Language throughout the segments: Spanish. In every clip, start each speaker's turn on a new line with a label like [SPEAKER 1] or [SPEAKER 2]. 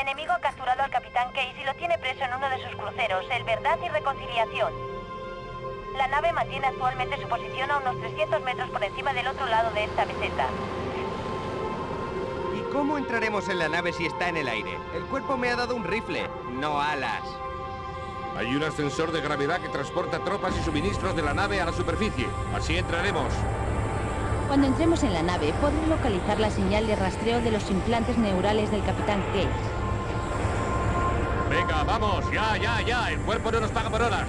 [SPEAKER 1] enemigo ha capturado al Capitán Case y lo tiene preso en uno de sus cruceros, el Verdad y Reconciliación. La nave mantiene actualmente su posición a unos 300 metros por encima del otro lado de esta meseta.
[SPEAKER 2] ¿Y cómo entraremos en la nave si está en el aire? El cuerpo me ha dado un rifle, no alas.
[SPEAKER 3] Hay un ascensor de gravedad que transporta tropas y suministros de la nave a la superficie. Así entraremos.
[SPEAKER 4] Cuando entremos en la nave, podré localizar la señal de rastreo de los implantes neurales del Capitán Case.
[SPEAKER 3] Venga, vamos, ya, ya, ya. El cuerpo no nos paga por horas.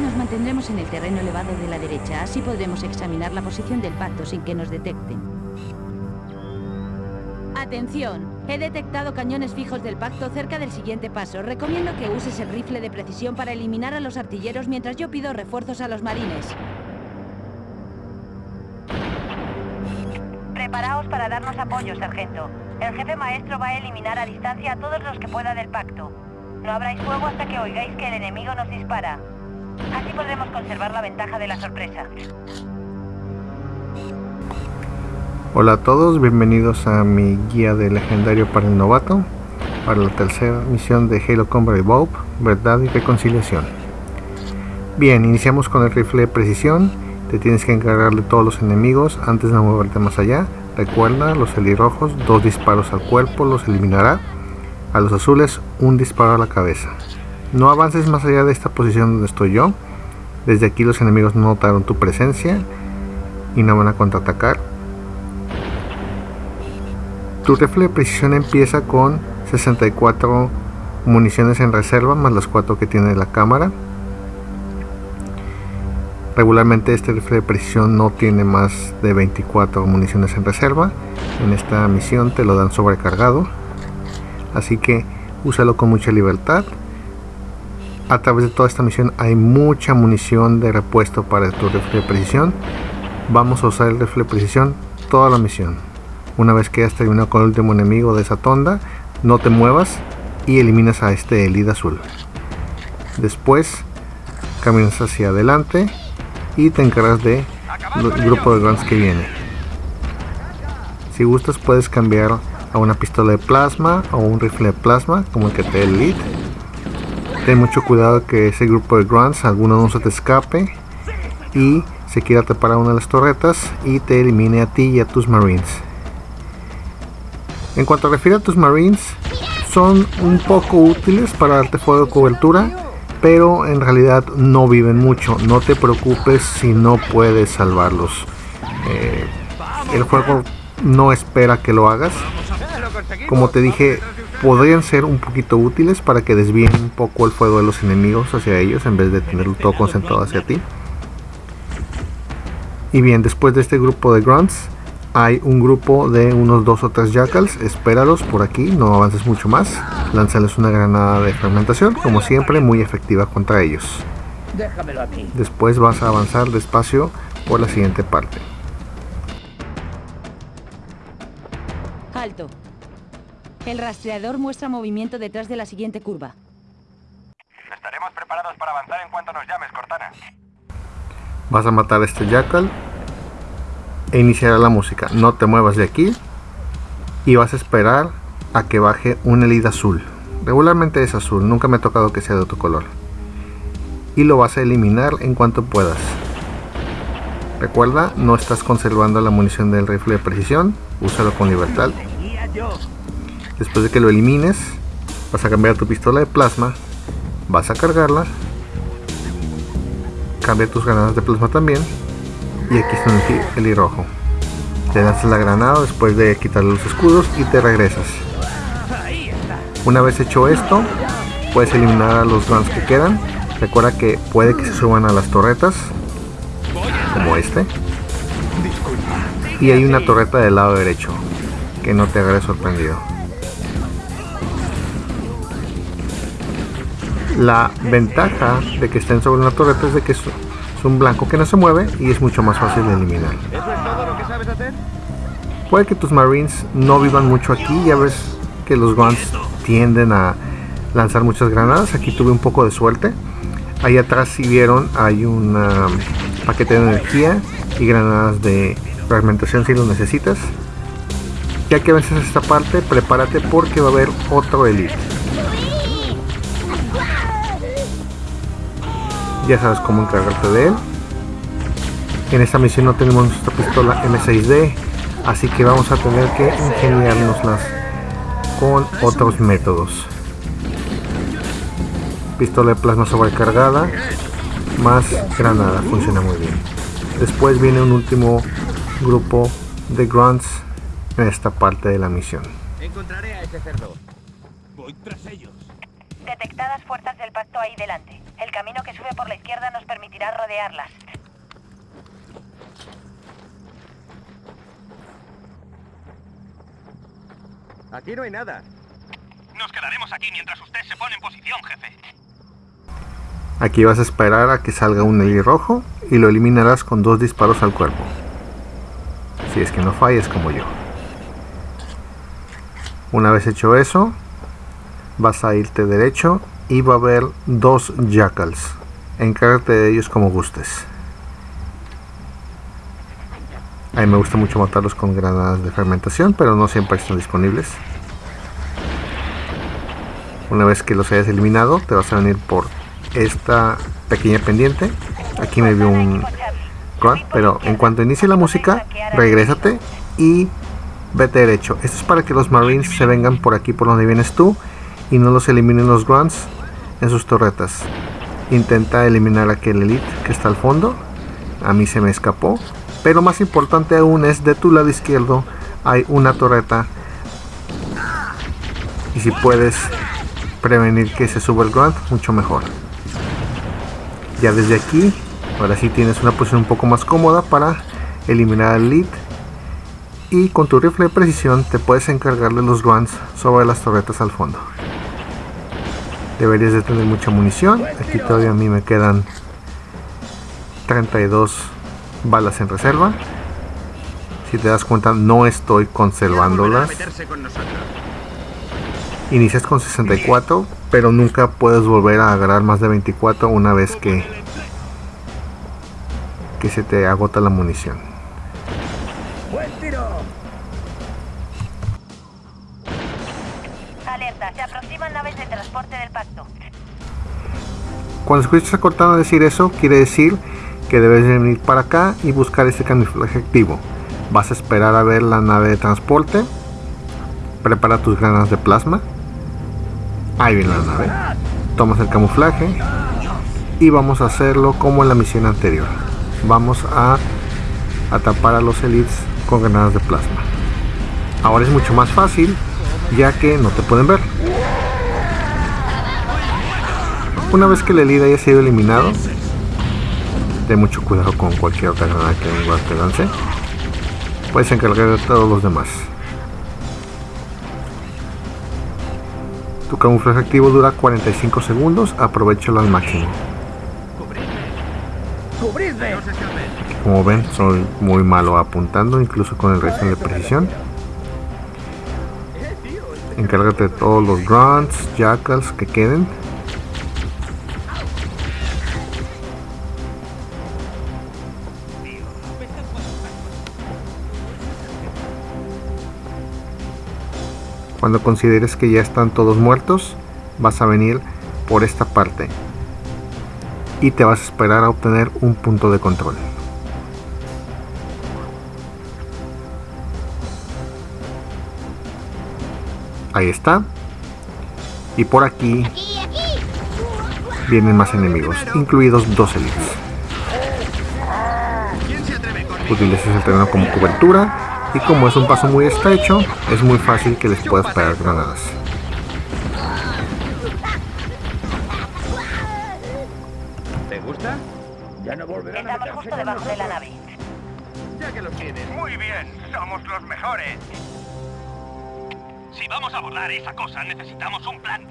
[SPEAKER 4] Nos mantendremos en el terreno elevado de la derecha, así podremos examinar la posición del pacto sin que nos detecten. Atención, he detectado cañones fijos del pacto cerca del siguiente paso. Recomiendo que uses el rifle de precisión para eliminar a los artilleros mientras yo pido refuerzos a los marines.
[SPEAKER 1] Preparaos para darnos apoyo, sargento. El jefe maestro va a eliminar a distancia a todos los que pueda del pacto. No abráis fuego hasta que oigáis que el enemigo nos dispara. Así podremos conservar la ventaja de la sorpresa.
[SPEAKER 5] Hola a todos, bienvenidos a mi guía de legendario para el novato, para la tercera misión de Halo Combat Evolved, Verdad y Reconciliación. Bien, iniciamos con el rifle de precisión, te tienes que encargar de todos los enemigos antes de moverte más allá. Recuerda, los helirrojos, dos disparos al cuerpo los eliminará, a los azules un disparo a la cabeza. No avances más allá de esta posición donde estoy yo, desde aquí los enemigos no notaron tu presencia y no van a contraatacar tu rifle de precisión empieza con 64 municiones en reserva, más las 4 que tiene la cámara. Regularmente este rifle de precisión no tiene más de 24 municiones en reserva. En esta misión te lo dan sobrecargado. Así que úsalo con mucha libertad. A través de toda esta misión hay mucha munición de repuesto para tu rifle de precisión. Vamos a usar el rifle de precisión toda la misión. Una vez que hayas terminado con el último enemigo de esa tonda, no te muevas y eliminas a este Elid azul. Después caminas hacia adelante y te encargas de el grupo de grunts que viene. Si gustas puedes cambiar a una pistola de plasma o un rifle de plasma como el que te el lead. Ten mucho cuidado que ese grupo de grunts alguno no se te escape y se quiera tapar a una de las torretas y te elimine a ti y a tus marines. En cuanto refiere a tus marines, son un poco útiles para darte fuego de cobertura, pero en realidad no viven mucho. No te preocupes si no puedes salvarlos. Eh, el juego no espera que lo hagas. Como te dije, podrían ser un poquito útiles para que desvíen un poco el fuego de los enemigos hacia ellos en vez de tenerlo todo concentrado hacia ti. Y bien, después de este grupo de grunts, hay un grupo de unos dos o tres jackals, espéralos por aquí, no avances mucho más, lánzales una granada de fragmentación, como siempre muy efectiva contra ellos. Después vas a avanzar despacio por la siguiente parte.
[SPEAKER 4] Alto. El rastreador muestra movimiento detrás de la siguiente curva.
[SPEAKER 6] Estaremos preparados para avanzar en cuanto nos llames, Cortana.
[SPEAKER 5] Vas a matar a este jackal e iniciará la música. No te muevas de aquí y vas a esperar a que baje un elid azul. Regularmente es azul, nunca me ha tocado que sea de otro color. Y lo vas a eliminar en cuanto puedas. Recuerda, no estás conservando la munición del rifle de precisión, úsalo con libertad. Después de que lo elimines, vas a cambiar tu pistola de plasma, vas a cargarla, cambia tus granadas de plasma también y aquí está el, el rojo. Te lanzas la granada después de quitarle los escudos y te regresas. Una vez hecho esto, puedes eliminar a los grunts que quedan. Recuerda que puede que se suban a las torretas, como este. Y hay una torreta del lado derecho, que no te haga sorprendido. La ventaja de que estén sobre una torreta es de que un blanco que no se mueve y es mucho más fácil de eliminar. Puede que tus marines no vivan mucho aquí, ya ves que los guns tienden a lanzar muchas granadas, aquí tuve un poco de suerte. Ahí atrás si vieron hay un paquete de energía y granadas de fragmentación si lo necesitas. Ya que vences esta parte, prepárate porque va a haber otro elite. Ya sabes cómo encargarte de él. En esta misión no tenemos nuestra pistola M6D, así que vamos a tener que ingeniárnoslas con otros métodos. Pistola de plasma sobrecargada, más granada, funciona muy bien. Después viene un último grupo de grunts en esta parte de la misión.
[SPEAKER 2] Encontraré a ese cerdo.
[SPEAKER 1] Fuerzas del pacto ahí delante. El camino que sube por la izquierda nos permitirá rodearlas.
[SPEAKER 2] Aquí no hay nada.
[SPEAKER 6] Nos quedaremos aquí mientras usted se pone en posición, jefe.
[SPEAKER 5] Aquí vas a esperar a que salga un rojo y lo eliminarás con dos disparos al cuerpo. Si es que no falles como yo. Una vez hecho eso, vas a irte derecho va a haber dos jackals. Encárgate de ellos como gustes. A mí me gusta mucho matarlos con granadas de fermentación, pero no siempre están disponibles. Una vez que los hayas eliminado, te vas a venir por esta pequeña pendiente. Aquí me vio un grunt, pero en cuanto inicie la música, regrésate y vete derecho. Esto es para que los marines se vengan por aquí por donde vienes tú y no los eliminen los grunts en sus torretas. Intenta eliminar aquel elite que está al fondo. A mí se me escapó. Pero más importante aún es de tu lado izquierdo hay una torreta. Y si puedes prevenir que se suba el grunt, mucho mejor. Ya desde aquí, ahora sí tienes una posición un poco más cómoda para eliminar al elite y con tu rifle de precisión te puedes encargar de los grunts sobre las torretas al fondo. Deberías de tener mucha munición. Aquí todavía a mí me quedan 32 balas en reserva. Si te das cuenta no estoy conservándolas. Inicias con 64, pero nunca puedes volver a agarrar más de 24 una vez que, que se te agota la munición. Cuando escuchas a Cortana decir eso, quiere decir que debes de venir para acá y buscar este camuflaje activo. Vas a esperar a ver la nave de transporte. Prepara tus granadas de plasma. Ahí viene la nave. Tomas el camuflaje. Y vamos a hacerlo como en la misión anterior. Vamos a atrapar a los elites con granadas de plasma. Ahora es mucho más fácil ya que no te pueden ver. Una vez que el elite haya sido eliminado, ten mucho cuidado con cualquier otra granada que un guard te lance. Puedes encargar de todos los demás. Tu camuflaje activo dura 45 segundos, aprovechalo al máximo. Como ven, soy muy malo apuntando, incluso con el resto de precisión. Encárgate de todos los grunts, jackals que queden. Cuando consideres que ya están todos muertos, vas a venir por esta parte y te vas a esperar a obtener un punto de control. Ahí está. Y por aquí vienen más enemigos, incluidos dos elites.
[SPEAKER 2] ¿Quién se atreve con
[SPEAKER 5] Utilizas el terreno como cobertura y como es un paso muy estrecho, es muy fácil que les puedas pegar granadas.
[SPEAKER 2] ¿Te gusta?
[SPEAKER 1] Estamos justo debajo de la nave.
[SPEAKER 2] Ya que los tienes.
[SPEAKER 6] Muy bien, somos los mejores. Si vamos a abordar esa cosa, necesitamos un plan.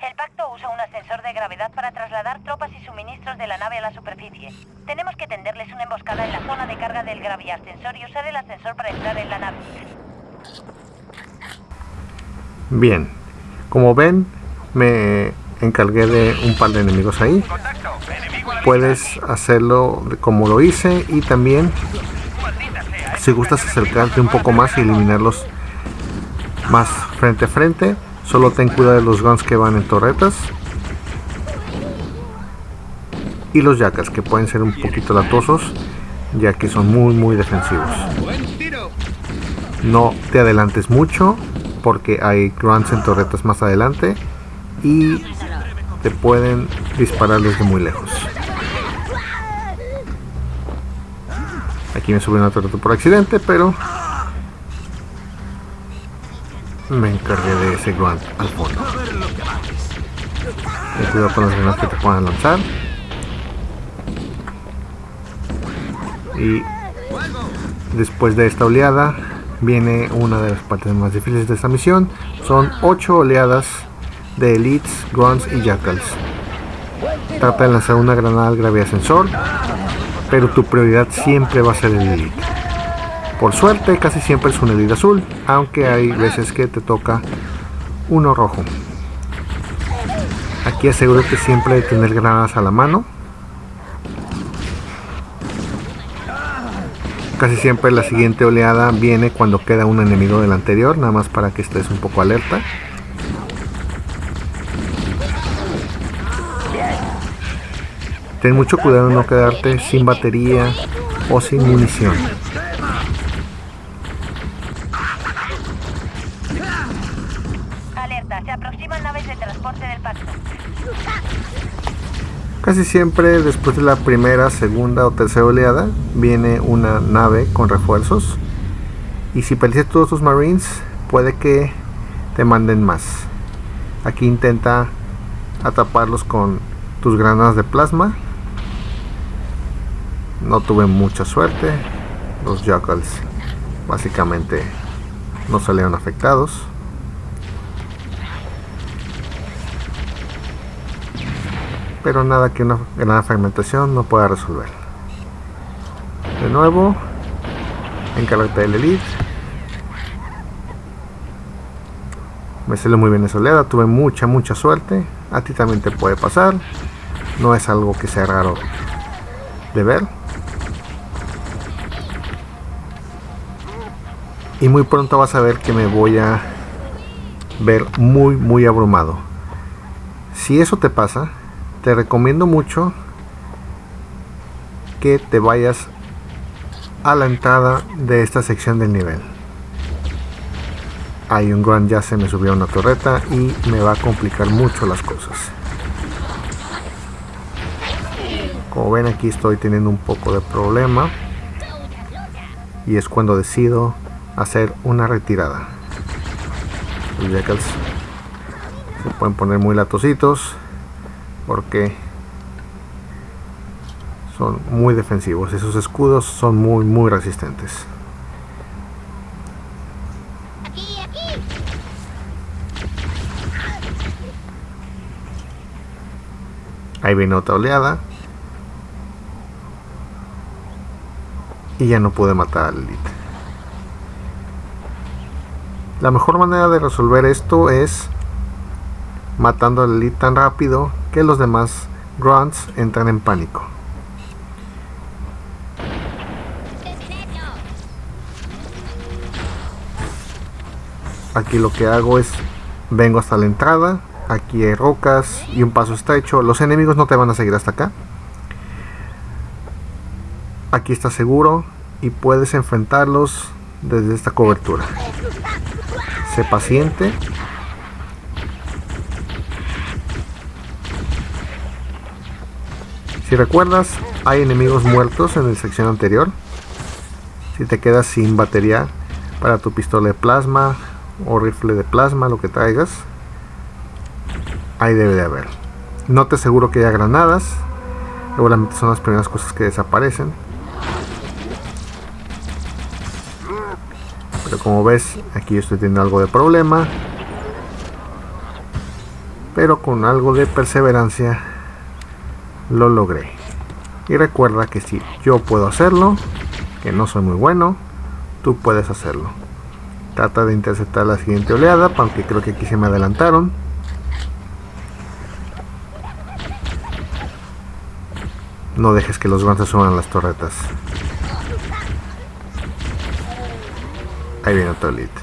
[SPEAKER 1] El pacto usa un ascensor de gravedad para trasladar tropas y suministros de la nave a la superficie. Tenemos que tenderles una emboscada en la zona de carga del graviascensor y usar el ascensor para entrar en la nave.
[SPEAKER 5] Bien, como ven, me encargué de un par de enemigos ahí. Puedes hacerlo como lo hice y también Si gustas acercarte un poco más y eliminarlos más frente a frente, solo ten cuidado de los guns que van en torretas. Y los yakas que pueden ser un poquito latosos ya que son muy muy defensivos. No te adelantes mucho porque hay grunts en torretas más adelante y te pueden disparar desde muy lejos. Aquí me subí una torreta por accidente, pero me encargué de ese grunt al fondo. Ten cuidado con las granadas que te puedan lanzar. Y después de esta oleada viene una de las partes más difíciles de esta misión. Son 8 oleadas de elites, grunts y jackals. Trata de lanzar una granada al gravedad sensor, pero tu prioridad siempre va a ser el elite. Por suerte casi siempre es un elite azul, aunque hay veces que te toca uno rojo. Aquí asegúrate siempre de tener granadas a la mano Casi siempre la siguiente oleada viene cuando queda un enemigo del anterior, nada más para que estés un poco alerta. Ten mucho cuidado de no quedarte sin batería o sin munición. Casi siempre después de la primera, segunda o tercera oleada viene una nave con refuerzos y si perdiste todos tus marines puede que te manden más. Aquí intenta ataparlos con tus granadas de plasma. No tuve mucha suerte. Los jackals básicamente no salieron afectados. Pero nada que una gran fragmentación no pueda resolver. De nuevo, encárgate del elite. Me salió muy bien esa oleada, tuve mucha, mucha suerte. A ti también te puede pasar. No es algo que sea raro de ver. Y muy pronto vas a ver que me voy a ver muy, muy abrumado. Si eso te pasa, te recomiendo mucho que te vayas a la entrada de esta sección del nivel. Hay un gran ya se me subió una torreta y me va a complicar mucho las cosas. Como ven aquí estoy teniendo un poco de problema y es cuando decido hacer una retirada. Los jackals se pueden poner muy latositos porque son muy defensivos esos escudos son muy muy resistentes. Ahí viene otra oleada. Y ya no pude matar al elite la mejor manera de resolver esto es matando al elite tan rápido que los demás grunts entran en pánico. Aquí lo que hago es vengo hasta la entrada, aquí hay rocas y un paso estrecho, los enemigos no te van a seguir hasta acá. Aquí está seguro y puedes enfrentarlos desde esta cobertura. Sé paciente Si recuerdas, hay enemigos muertos en la sección anterior. Si te quedas sin batería para tu pistola de plasma o rifle de plasma, lo que traigas, ahí debe de haber. No te aseguro que haya granadas, seguramente son las primeras cosas que desaparecen. Pero como ves, aquí yo estoy teniendo algo de problema. Pero con algo de perseverancia lo logré. Y recuerda que si yo puedo hacerlo, que no soy muy bueno, tú puedes hacerlo. Trata de interceptar la siguiente oleada, aunque creo que aquí se me adelantaron. No dejes que los guantes suban las torretas. Ahí viene otro elite.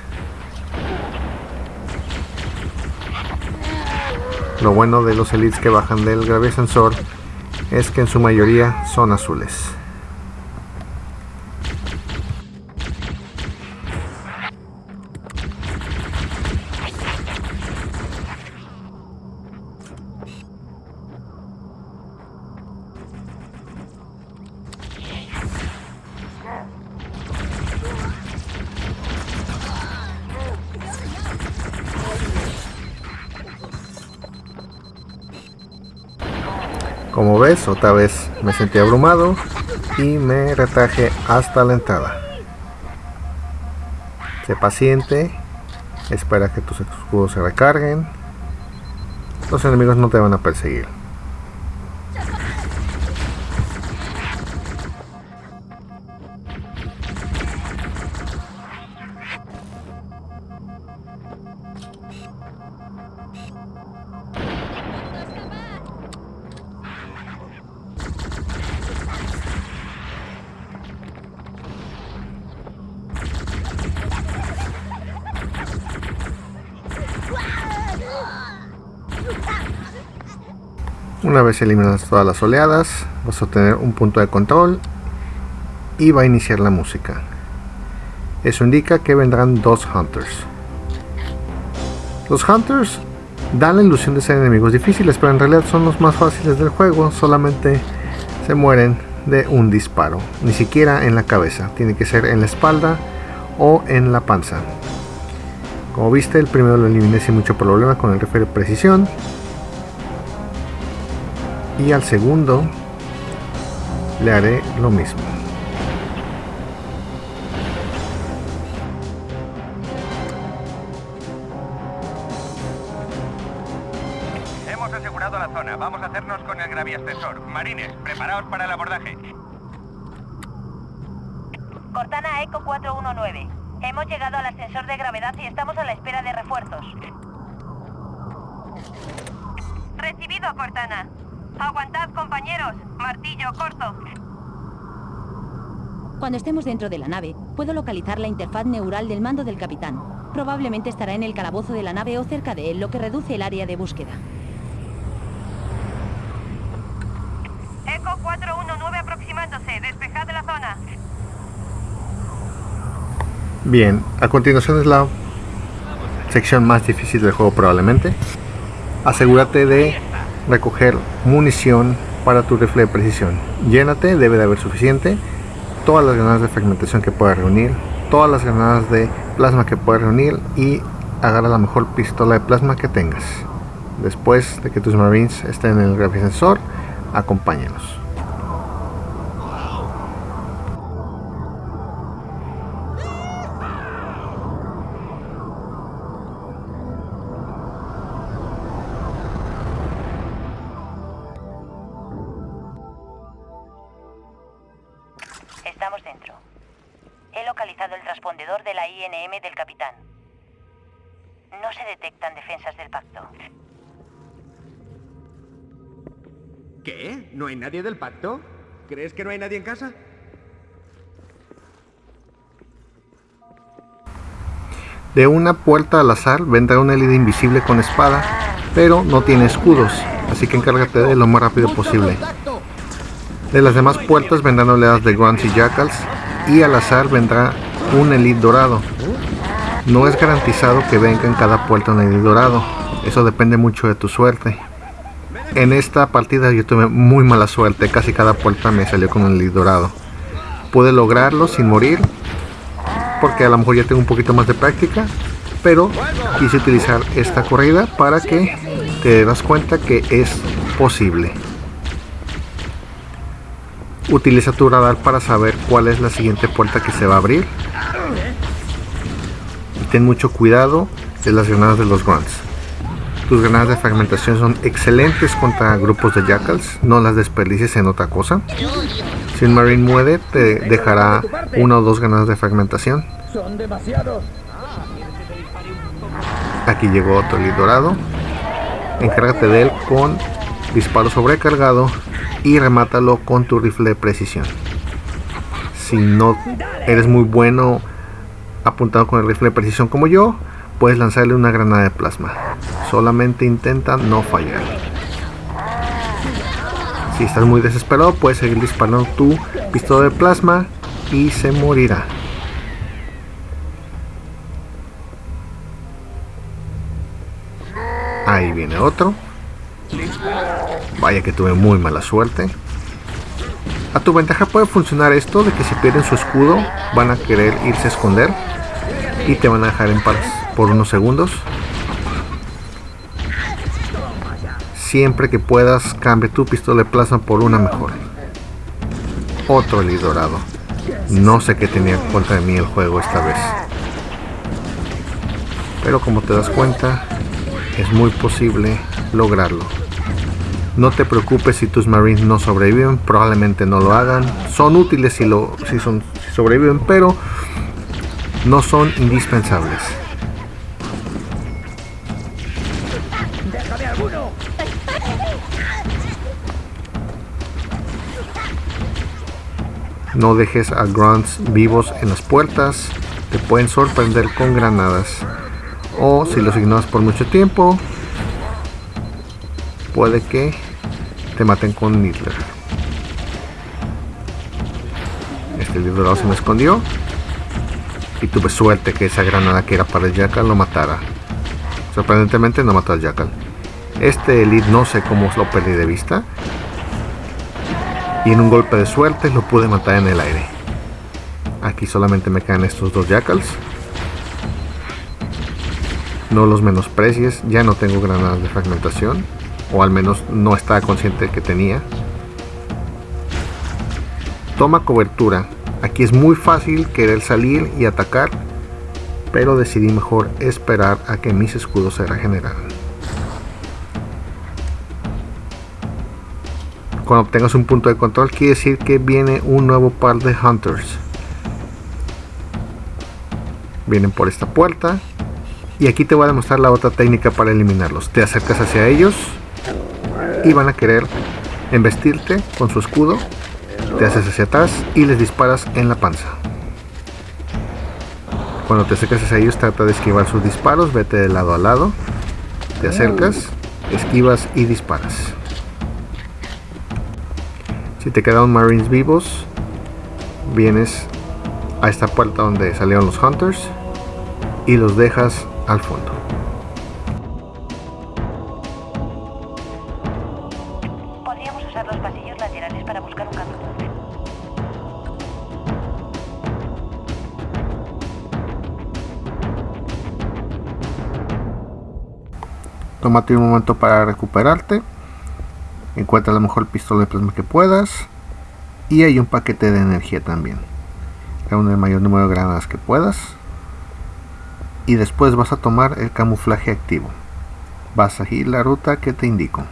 [SPEAKER 5] Lo bueno de los elites que bajan del sensor es que en su mayoría son azules. Otra vez me sentí abrumado y me retraje hasta la entrada. Sé paciente, espera que tus escudos se recarguen. Los enemigos no te van a perseguir. Vez eliminadas todas las oleadas, vas a tener un punto de control y va a iniciar la música. Eso indica que vendrán dos Hunters. Los Hunters dan la ilusión de ser enemigos difíciles, pero en realidad son los más fáciles del juego, solamente se mueren de un disparo, ni siquiera en la cabeza, tiene que ser en la espalda o en la panza. Como viste, el primero lo eliminé sin mucho problema con el rifle precisión, y al segundo le haré lo mismo.
[SPEAKER 6] Hemos asegurado la zona. Vamos a hacernos con el graviascensor. Marines, preparaos para el abordaje.
[SPEAKER 1] Cortana Eco 419. Hemos llegado al ascensor de gravedad y estamos a la espera de refuerzos. Recibido, Cortana. Aguantad, compañeros. Martillo corto.
[SPEAKER 4] Cuando estemos dentro de la nave, puedo localizar la interfaz neural del mando del capitán. Probablemente estará en el calabozo de la nave o cerca de él, lo que reduce el área de búsqueda.
[SPEAKER 1] Eco 419 aproximándose. Despejad la zona.
[SPEAKER 5] Bien, a continuación es la sección más difícil del juego probablemente. Asegúrate de recoger munición para tu rifle de precisión. Llénate, debe de haber suficiente. Todas las granadas de fragmentación que puedas reunir, todas las granadas de plasma que puedas reunir y agarra la mejor pistola de plasma que tengas. Después de que tus marines estén en el sensor, acompáñalos.
[SPEAKER 2] Nadie del pacto? ¿Crees que no hay nadie en casa?
[SPEAKER 5] De una puerta al azar vendrá una elite invisible con espada, pero no tiene escudos, así que encárgate de lo más rápido posible. De las demás puertas vendrán oleadas de Grunts y Jackals y al azar vendrá un Elite dorado. No es garantizado que venga en cada puerta un Elite dorado, eso depende mucho de tu suerte. En esta partida yo tuve muy mala suerte, casi cada puerta me salió con un Elite dorado. Pude lograrlo sin morir, porque a lo mejor ya tengo un poquito más de práctica, pero quise utilizar esta corrida para que te das cuenta que es posible. Utiliza tu radar para saber cuál es la siguiente puerta que se va a abrir. Y ten mucho cuidado de las granadas de los grunts. Tus granadas de fragmentación son excelentes contra grupos de jackals, no las desperdicies en otra cosa. Si un marine muere, te dejará una o dos granadas de fragmentación. Aquí llegó otro lead dorado. Encárgate de él con disparo sobrecargado y remátalo con tu rifle de precisión. Si no eres muy bueno apuntado con el rifle de precisión como yo, puedes lanzarle una granada de plasma. Solamente intenta no fallar. Si estás muy desesperado, puedes seguir disparando tu pistola de plasma y se morirá. Ahí viene otro. Vaya que tuve muy mala suerte. A tu ventaja puede funcionar esto de que si pierden su escudo van a querer irse a esconder y te van a dejar en paz por unos segundos. Siempre que puedas cambia tu pistola de plasma por una mejor. Otro lead dorado. No sé qué tenía contra de mí el juego esta vez. Pero como te das cuenta, es muy posible lograrlo. No te preocupes si tus marines no sobreviven, probablemente no lo hagan. Son útiles si, lo, si, son, si sobreviven, pero no son indispensables. No dejes a grunts vivos en las puertas, te pueden sorprender con granadas. O si los ignoras por mucho tiempo, puede que te maten con Niddler. Este libro se me escondió. Y tuve suerte que esa granada que era para el Jackal lo matara. Sorprendentemente no mató al Jackal. Este Elite no sé cómo lo perdí de vista. Y en un golpe de suerte lo pude matar en el aire. Aquí solamente me quedan estos dos Jackals. No los menosprecies, ya no tengo granadas de fragmentación. O al menos no estaba consciente que tenía. Toma cobertura. Aquí es muy fácil querer salir y atacar. Pero decidí mejor esperar a que mis escudos se regeneraran. Cuando obtengas un punto de control quiere decir que viene un nuevo par de Hunters. Vienen por esta puerta. Y aquí te voy a demostrar la otra técnica para eliminarlos. Te acercas hacia ellos y van a querer embestirte con su escudo. Te haces hacia atrás y les disparas en la panza. Cuando te acercas hacia ellos trata de esquivar sus disparos. Vete de lado a lado. Te acercas, esquivas y disparas. Si te quedan marines vivos, vienes a esta puerta donde salieron los hunters y los dejas al fondo.
[SPEAKER 1] Podríamos usar los pasillos laterales para buscar un camino.
[SPEAKER 5] Tómate un momento para recuperarte. Encuentra la mejor pistola de plasma que puedas. Y hay un paquete de energía también. Reúne el mayor número de granadas que puedas. Y después vas a tomar el camuflaje activo. Vas a seguir la ruta que te indico.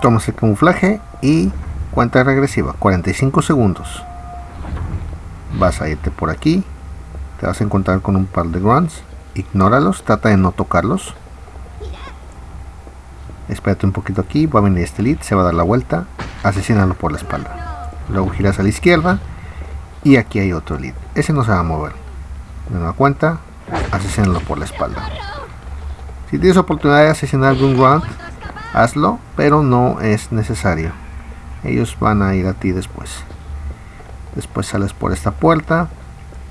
[SPEAKER 5] Tomas el camuflaje y cuenta regresiva, 45 segundos. Vas a irte por aquí, te vas a encontrar con un par de grunts, ignóralos, trata de no tocarlos. Espérate un poquito aquí, va a venir este lead, se va a dar la vuelta, asesinalo por la espalda. Luego giras a la izquierda y aquí hay otro lead. Ese no se va a mover. De nueva cuenta, asesinalo por la espalda. Si tienes oportunidad de asesinar algún grunt, hazlo, pero no es necesario. Ellos van a ir a ti después. Después sales por esta puerta,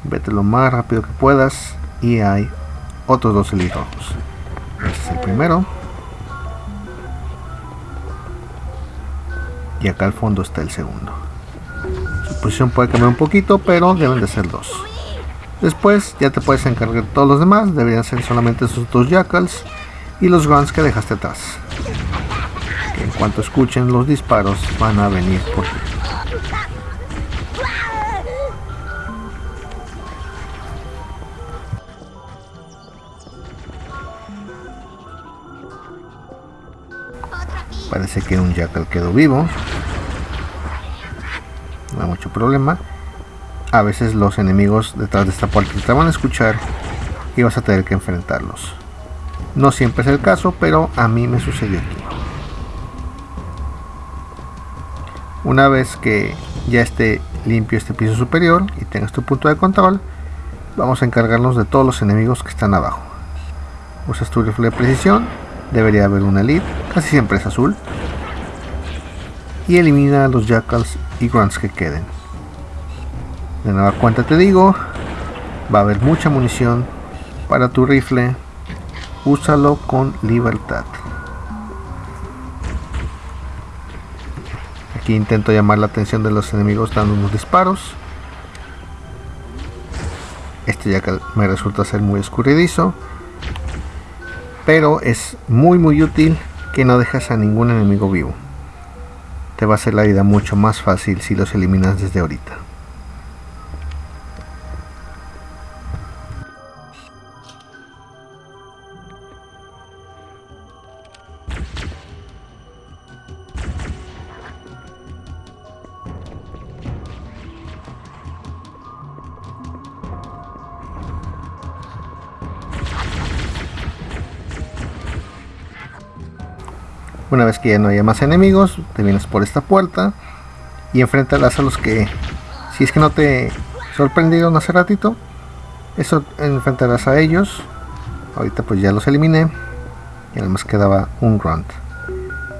[SPEAKER 5] vete lo más rápido que puedas y hay otros dos elite rojos. Este es el primero. Y acá al fondo está el segundo. Su posición puede cambiar un poquito, pero deben de ser dos. Después ya te puedes encargar de todos los demás, deberían ser solamente esos dos jackals y los grunts que dejaste atrás. En cuanto escuchen los disparos van a venir por ti. Parece que un jackal quedó vivo. Vamos mucho problema. A veces los enemigos detrás de esta puerta te van a escuchar y vas a tener que enfrentarlos. No siempre es el caso, pero a mí me sucedió aquí. Una vez que ya esté limpio este piso superior y tengas tu punto de control, vamos a encargarnos de todos los enemigos que están abajo. Usas tu rifle de precisión, debería haber una elite, casi siempre es azul, y elimina los jackals y grunts que queden. De nueva cuenta te digo, va a haber mucha munición para tu rifle, úsalo con libertad. Intento llamar la atención de los enemigos dando unos disparos. Este ya me resulta ser muy escurridizo. Pero es muy muy útil que no dejes a ningún enemigo vivo. Te va a hacer la vida mucho más fácil si los eliminas desde ahorita. Una vez que ya no haya más enemigos, te vienes por esta puerta y enfrentarás a los que, si es que no te sorprendieron hace ratito, eso enfrentarás a ellos. Ahorita pues ya los eliminé y además quedaba un grunt.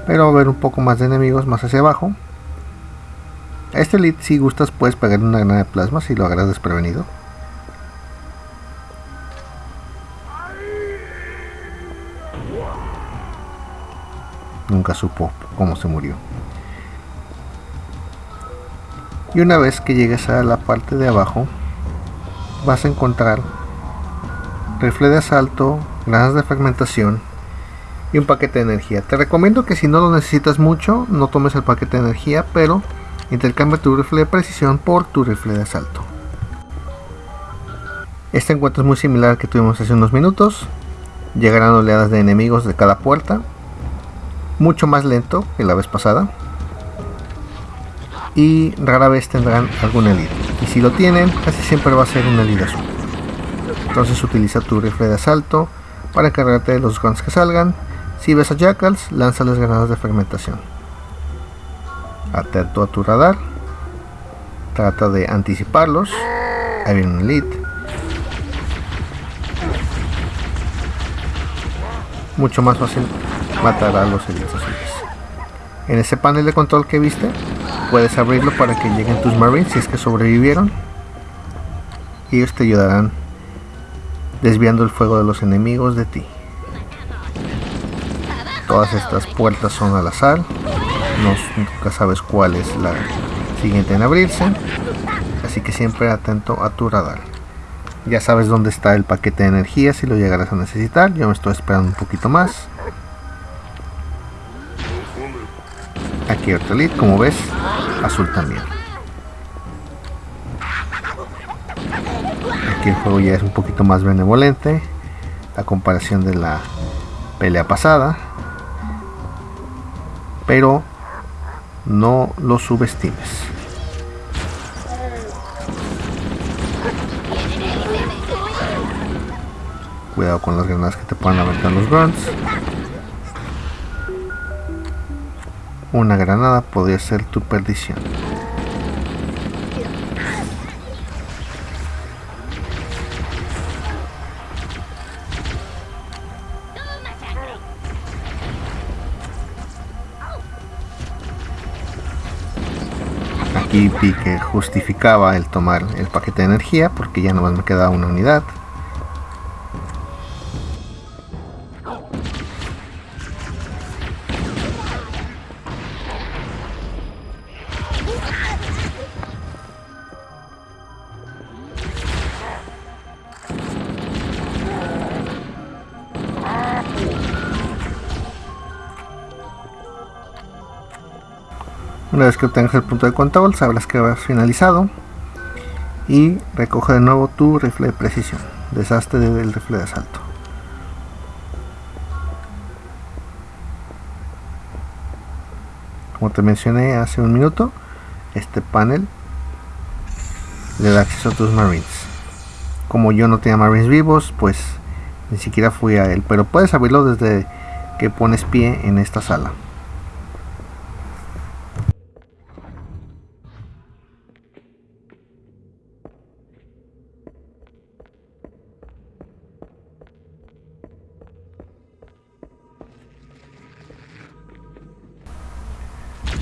[SPEAKER 5] Pero va a haber un poco más de enemigos más hacia abajo. A este lead si gustas puedes pegarle una granada de plasma si lo agarras desprevenido. Nunca supo cómo se murió. Y una vez que llegues a la parte de abajo, vas a encontrar rifle de asalto, granadas de fragmentación y un paquete de energía. Te recomiendo que si no lo necesitas mucho, no tomes el paquete de energía, pero intercambia tu rifle de precisión por tu rifle de asalto. Este encuentro es muy similar al que tuvimos hace unos minutos. Llegarán oleadas de enemigos de cada puerta mucho más lento que la vez pasada. Y rara vez tendrán algún elite y si lo tienen casi siempre va a ser un elite azul. Entonces utiliza tu rifle de asalto para encargarte de los guns que salgan. Si ves a jackals lánzales granadas de fragmentación. Atento a tu radar. Trata de anticiparlos. Hay viene un elite mucho más fácil matar a los elites azules. En ese panel de control que viste, puedes abrirlo para que lleguen tus marines si es que sobrevivieron. Y ellos te ayudarán desviando el fuego de los enemigos de ti. Todas estas puertas son al azar. No, nunca sabes cuál es la siguiente en abrirse. Así que siempre atento a tu radar. Ya sabes dónde está el paquete de energía si lo llegarás a necesitar. Yo me estoy esperando un poquito más. Aquí otro lead, como ves, azul también. Aquí el juego ya es un poquito más benevolente a comparación de la pelea pasada. Pero no lo subestimes. Cuidado con las granadas que te puedan aventar los grunts. Una granada podría ser tu perdición. Aquí vi que justificaba el tomar el paquete de energía porque ya nomás me quedaba una unidad. Que obtengas el punto de control, sabrás que has finalizado. Y recoge de nuevo tu rifle de precisión. Deshazte del rifle de asalto. Como te mencioné hace un minuto, este panel le da acceso a tus marines. Como yo no tenía marines vivos, pues ni siquiera fui a él, pero puedes abrirlo desde que pones pie en esta sala.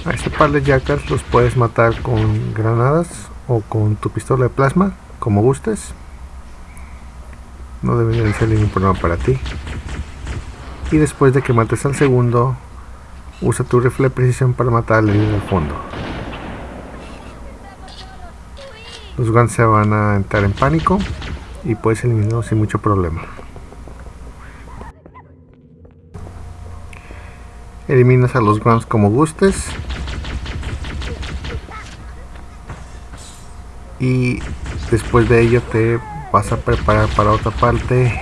[SPEAKER 5] A este par de jackals los puedes matar con granadas o con tu pistola de plasma, como gustes. No debería ser ningún problema para ti. Y después de que mates al segundo, usa tu rifle de precisión para matar al líder del fondo. Los guns se van a entrar en pánico y puedes eliminarlos sin mucho problema. Eliminas a los guns como gustes y después de ello te vas a preparar para otra parte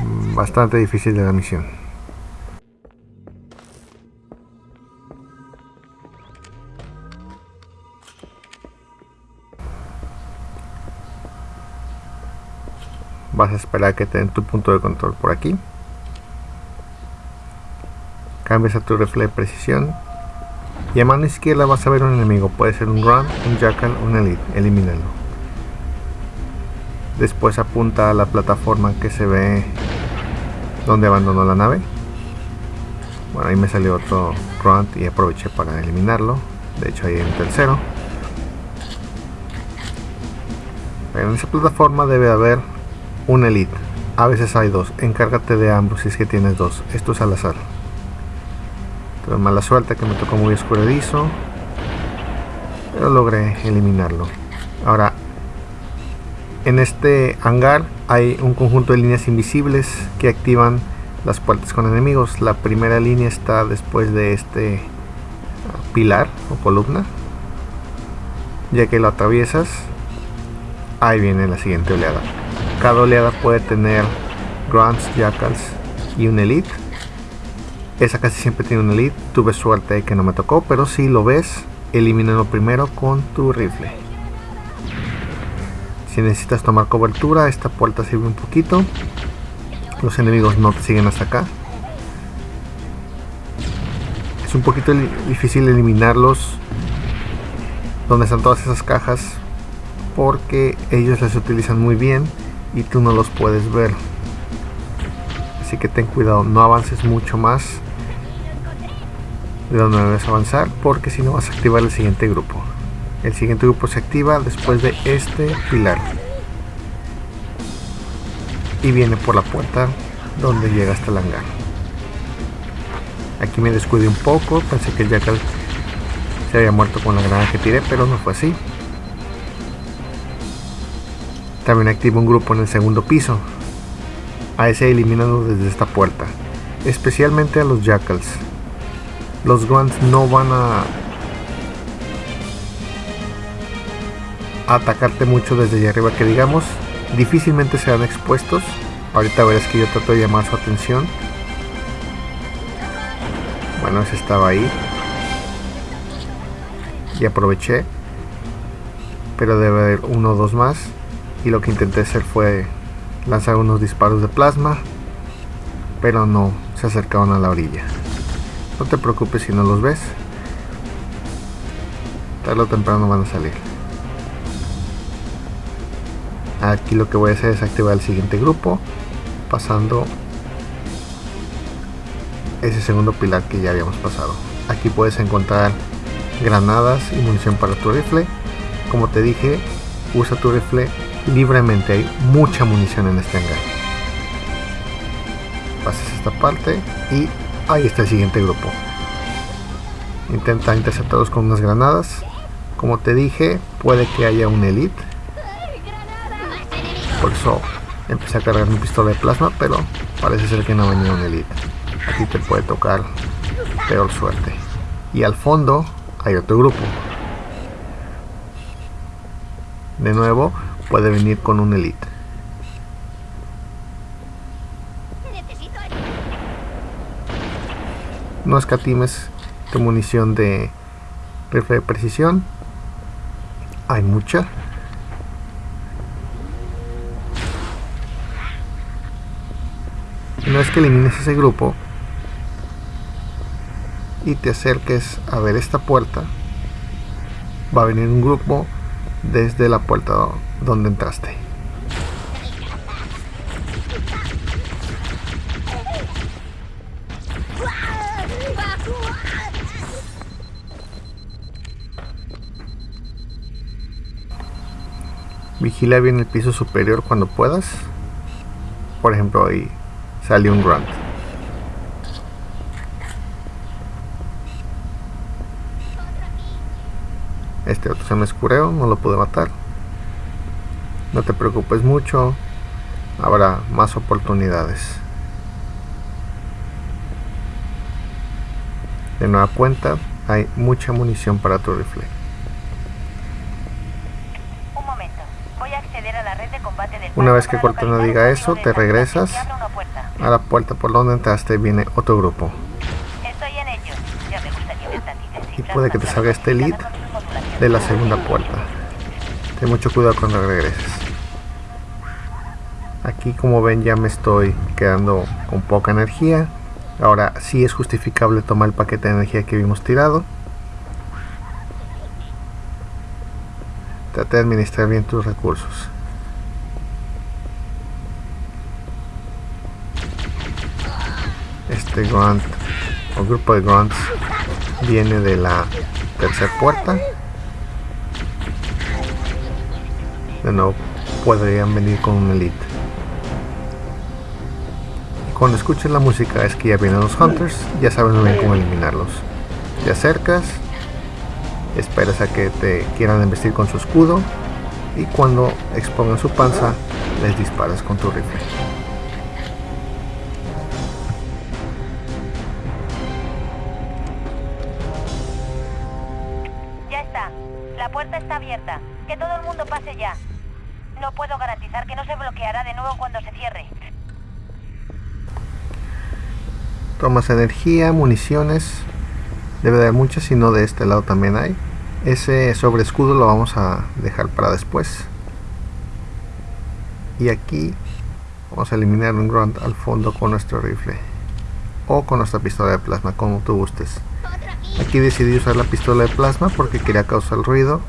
[SPEAKER 5] mm, bastante difícil de la misión. Vas a esperar que te den tu punto de control por aquí. Cambias a tu rifle de precisión y a mano izquierda vas a ver un enemigo, puede ser un Grunt, un Jackal, un Elite, elimínalo. Después apunta a la plataforma que se ve donde abandonó la nave. Bueno, ahí me salió otro Grunt y aproveché para eliminarlo. De hecho, ahí hay un tercero. En esa plataforma debe haber un Elite. A veces hay dos. Encárgate de ambos si es que tienes dos. Esto es al azar mala suerte que me tocó muy escurridizo. Pero logré eliminarlo. Ahora, en este hangar hay un conjunto de líneas invisibles que activan las puertas con enemigos. La primera línea está después de este ah, pilar o columna. Ya que lo atraviesas, ahí viene la siguiente oleada. Cada oleada puede tener Grunts, Jackals y un Elite esa casi siempre tiene un elite. Tuve suerte que no me tocó, pero si lo ves, elimínalo primero con tu rifle. Si necesitas tomar cobertura, esta puerta sirve un poquito. Los enemigos no te siguen hasta acá. Es un poquito difícil eliminarlos donde están todas esas cajas porque ellos las utilizan muy bien y tú no los puedes ver así que ten cuidado no avances mucho más de donde debes avanzar porque si no vas a activar el siguiente grupo. El siguiente grupo se activa después de este pilar. Y viene por la puerta donde llega hasta el hangar. Aquí me descuidé un poco pensé que el jackal se había muerto con la granada que tiré pero no fue así. También activo un grupo en el segundo piso. A ese eliminado desde esta puerta especialmente a los jackals los grunts no van a atacarte mucho desde allá arriba que digamos difícilmente serán expuestos. Ahorita verás que yo trato de llamar su atención. Bueno ese estaba ahí. Y aproveché. Pero debe haber uno o dos más. Y lo que intenté hacer fue lanzar unos disparos de plasma. Pero no se acercaron a la orilla no te preocupes si no los ves. Tarde o temprano van a salir. Aquí lo que voy a hacer es activar el siguiente grupo. Pasando ese segundo pilar que ya habíamos pasado. Aquí puedes encontrar granadas y munición para tu rifle. Como te dije, usa tu rifle libremente. Hay mucha munición en este hangar. Pasas esta parte y Ahí está el siguiente grupo. Intenta interceptarlos con unas granadas. Como te dije, puede que haya un elite. Por eso empecé a cargar mi pistola de plasma, pero parece ser que no venía un elite. Aquí te puede tocar peor suerte. Y al fondo hay otro grupo. De nuevo, puede venir con un elite. no escatimes tu munición de rifle de precisión. Hay mucha. No es que elimines ese grupo y te acerques a ver esta puerta va a venir un grupo desde la puerta donde entraste. Vigila bien el piso superior cuando puedas. Por ejemplo, ahí salió un grunt. Este otro se me escureó, no lo pude matar. No te preocupes mucho, habrá más oportunidades. De nueva cuenta, hay mucha munición para tu rifle.
[SPEAKER 1] Un momento. Voy a acceder a la red de combate del
[SPEAKER 5] Una vez que Cortana diga eso, te regresas. A la puerta por donde entraste viene otro grupo. Y puede que te salga este lead de la segunda puerta. Ten mucho cuidado cuando regreses. Aquí como ven ya me estoy quedando con poca energía. Ahora sí es justificable tomar el paquete de energía que vimos tirado. Trata de administrar bien tus recursos. Este grunt o grupo de grunts viene de la tercera puerta. De podrían venir con un elite. Cuando escuches la música es que ya vienen los hunters, ya sabes muy bien cómo eliminarlos. Te acercas, esperas a que te quieran embestir con su escudo y cuando expongan su panza les disparas con tu rifle.
[SPEAKER 1] Ya está. La puerta está abierta. Que todo el mundo pase ya. No puedo garantizar que no se bloqueará de nuevo cuando se cierre.
[SPEAKER 5] Tomas energía, municiones. Debe de haber muchas, si no de este lado también hay. Ese sobre escudo lo vamos a dejar para después. Y aquí vamos a eliminar un grunt al fondo con nuestro rifle. O con nuestra pistola de plasma, como tú gustes. Aquí decidí usar la pistola de plasma porque quería causar ruido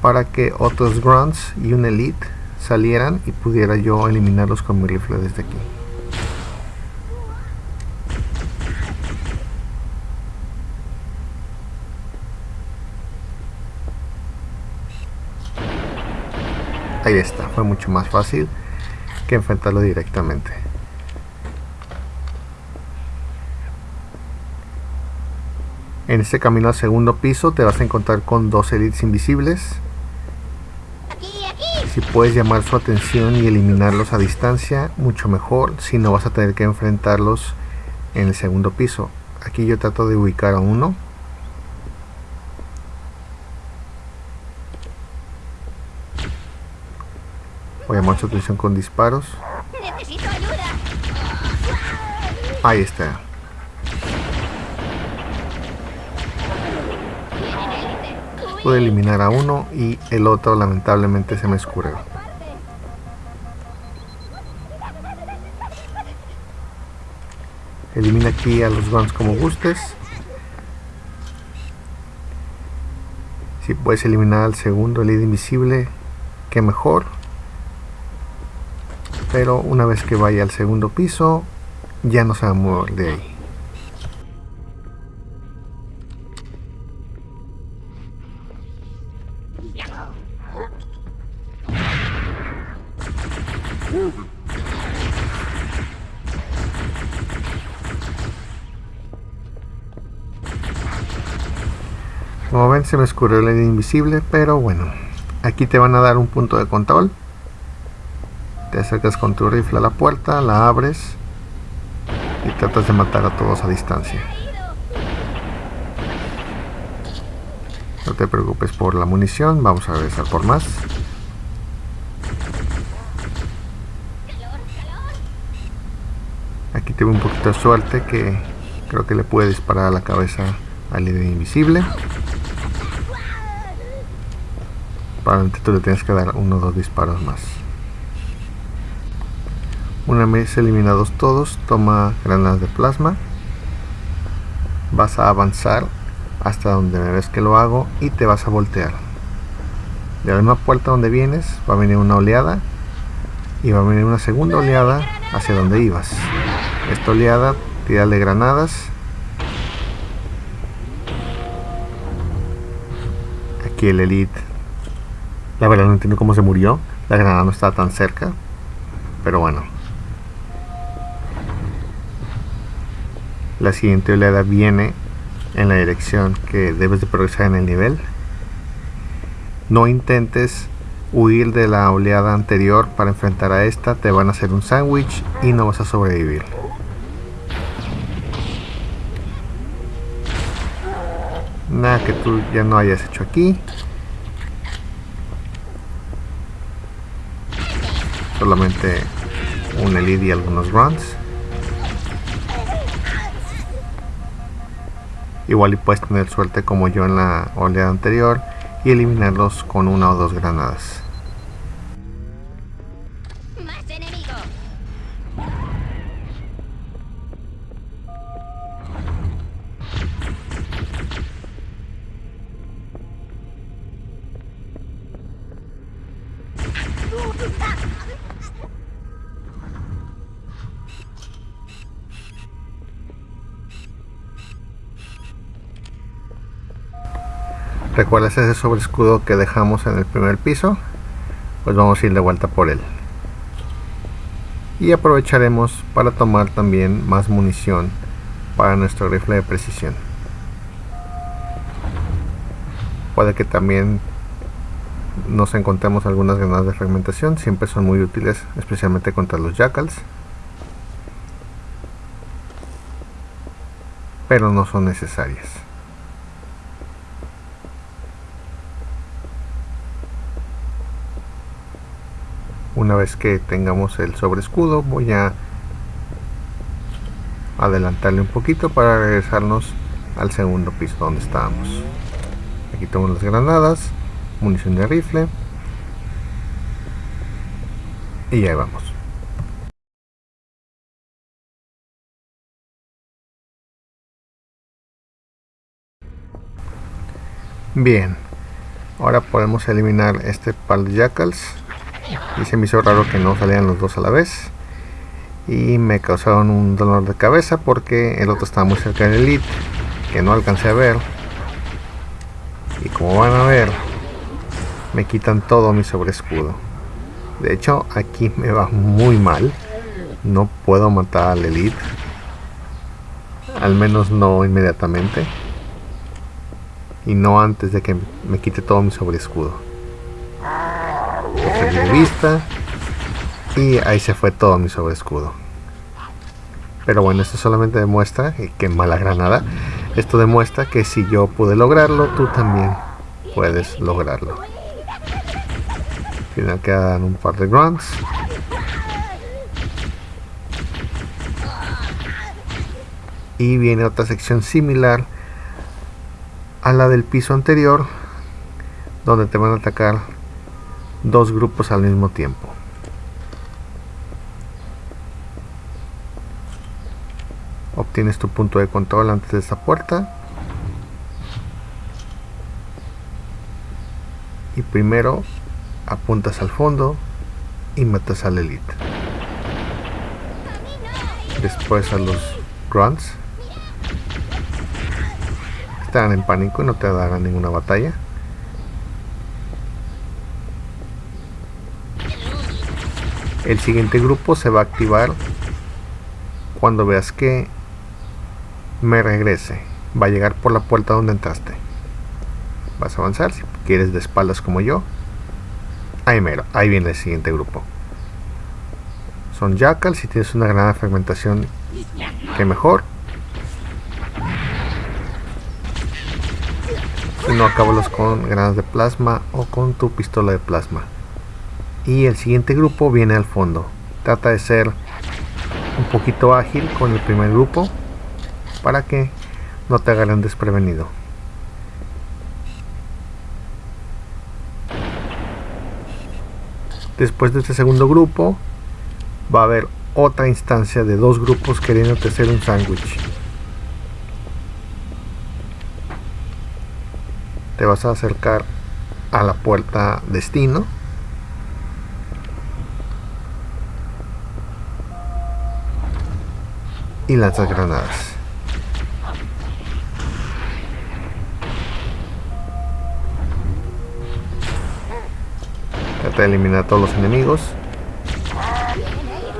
[SPEAKER 5] para que otros grunts y un elite salieran y pudiera yo eliminarlos con mi rifle desde aquí. Ahí está, fue mucho más fácil que enfrentarlo directamente. En este camino al segundo piso te vas a encontrar con dos elites invisibles. Si puedes llamar su atención y eliminarlos a distancia, mucho mejor. Si no vas a tener que enfrentarlos en el segundo piso. Aquí yo trato de ubicar a uno. Voy a llamar su atención con disparos.
[SPEAKER 7] Necesito ayuda.
[SPEAKER 5] Ahí está. Pude eliminar a uno y el otro lamentablemente se me escurrió. Elimina aquí a los guns como gustes. Si puedes eliminar al segundo lead invisible, que mejor. Pero una vez que vaya al segundo piso, ya no se va a mover de ahí. Como ven se me escurrió línea invisible, pero bueno, aquí te van a dar un punto de control. Te acercas con tu rifle a la puerta, la abres y tratas de matar a todos a distancia. No te preocupes por la munición, vamos a regresar por más. Aquí tuve un poquito de suerte que creo que le puede disparar a la cabeza al líder invisible. Probablemente tú le tienes que dar uno o dos disparos más. Una vez eliminados todos, toma granadas de plasma. Vas a avanzar hasta donde me ves que lo hago y te vas a voltear. De la misma puerta donde vienes va a venir una oleada y va a venir una segunda oleada hacia donde ibas. Esta oleada, tírale granadas. Aquí el elite. La verdad no entiendo cómo se murió. La granada no estaba tan cerca. Pero bueno. La siguiente oleada viene en la dirección que debes de progresar en el nivel. No intentes huir de la oleada anterior para enfrentar a esta, te van a hacer un sándwich y no vas a sobrevivir. Nada que tú ya no hayas hecho aquí. Solamente un elite y algunos runs. Igual y puedes tener suerte como yo en la oleada anterior y eliminarlos con una o dos granadas. ¿Recuerdas ese sobre escudo que dejamos en el primer piso? Pues vamos a ir de vuelta por él. Y aprovecharemos para tomar también más munición para nuestro rifle de precisión. Puede que también nos encontremos algunas granadas de fragmentación, siempre son muy útiles, especialmente contra los jackals. Pero no son necesarias. Una vez que tengamos el sobre escudo voy a adelantarle un poquito para regresarnos al segundo piso donde estábamos. Aquí tengo las granadas munición de rifle y ahí vamos. Bien ahora podemos eliminar este par de jackals y se me hizo raro que no salían los dos a la vez. Y me causaron un dolor de cabeza porque el otro estaba muy cerca del elite que no alcancé a ver. Y como van a ver me quitan todo mi sobre escudo de hecho aquí me va muy mal. No puedo matar al elite. Al menos no inmediatamente. Y no antes de que me quite todo mi sobre de vista y ahí se fue todo mi sobre escudo pero bueno esto solamente demuestra que mala granada esto demuestra que si yo pude lograrlo tú también puedes lograrlo. Al final quedan un par de grunts. Y viene otra sección similar a la del piso anterior donde te van a atacar dos grupos al mismo tiempo. Obtienes tu punto de control antes de esta puerta. Y primero apuntas al fondo y matas al elite. Después a los grunts. Están en pánico y no te darán ninguna batalla. El siguiente grupo se va a activar cuando veas que me regrese. Va a llegar por la puerta donde entraste. Vas a avanzar si quieres de espaldas como yo. Ahí mero, ahí viene el siguiente grupo. Son jackals si tienes una granada de fragmentación que mejor. Si no acábalos con granadas de plasma o con tu pistola de plasma y el siguiente grupo viene al fondo trata de ser un poquito ágil con el primer grupo para que no te agarren desprevenido después de este segundo grupo va a haber otra instancia de dos grupos queriendo hacer un sándwich. Te vas a acercar a la puerta destino. Y lanzas granadas. Trata de eliminar a todos los enemigos.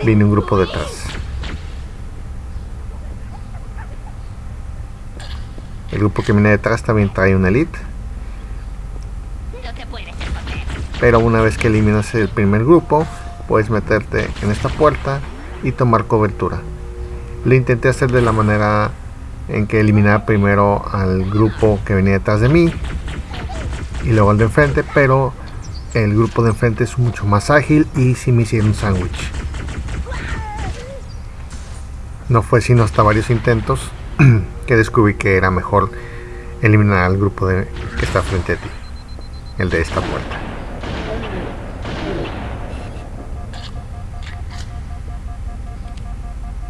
[SPEAKER 5] Viene un grupo detrás. El grupo que viene detrás también trae una elite. Pero una vez que eliminas el primer grupo, puedes meterte en esta puerta y tomar cobertura. Lo intenté hacer de la manera en que eliminar primero al grupo que venía detrás de mí y luego al de enfrente, pero el grupo de enfrente es mucho más ágil y si me hicieron un sándwich. No fue sino hasta varios intentos que descubrí que era mejor eliminar al grupo que está frente a ti, el de esta puerta.